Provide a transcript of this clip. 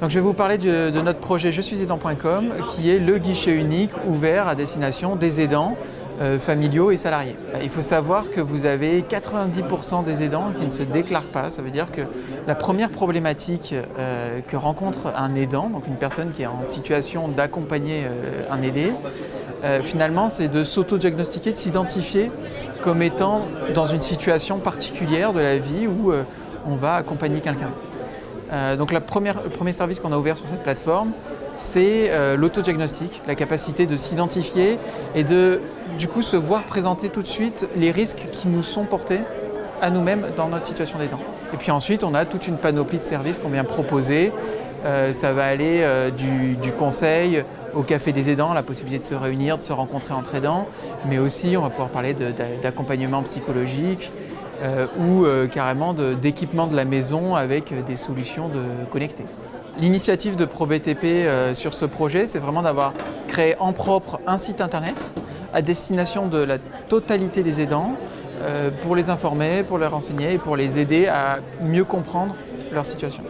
Donc je vais vous parler de, notre projet Je suis aidant.com qui est le guichet unique ouvert à destination des aidants euh, familiaux et salariés. Il faut savoir que vous avez 90% des aidants qui ne se déclarent pas. Ça veut dire que la première problématique euh, que rencontre un aidant, donc une personne qui est en situation d'accompagner euh, un aidé, finalement c'est de s'auto-diagnostiquer, de s'identifier comme étant dans une situation particulière de la vie où on va accompagner quelqu'un. donc la première, le premier service qu'on a ouvert sur cette plateforme, c'est l'autodiagnostic, la capacité de s'identifier et de du coup se voir présenter tout de suite les risques qui nous sont portés à nous-mêmes dans notre situation d'aidant. Et puis ensuite, on a toute une panoplie de services qu'on vient proposer. Euh, ça va aller euh, du, conseil au café des aidants, la possibilité de se réunir, de se rencontrer entre aidants, mais aussi on va pouvoir parler d'accompagnement psychologique euh, ou carrément d'équipement de, la maison avec des solutions de connectées. L'initiative de ProBTP sur ce projet, c'est vraiment d'avoir créé en propre un site internet à destination de la totalité des aidants pour les informer, pour les renseigner et pour les aider à mieux comprendre leur situation.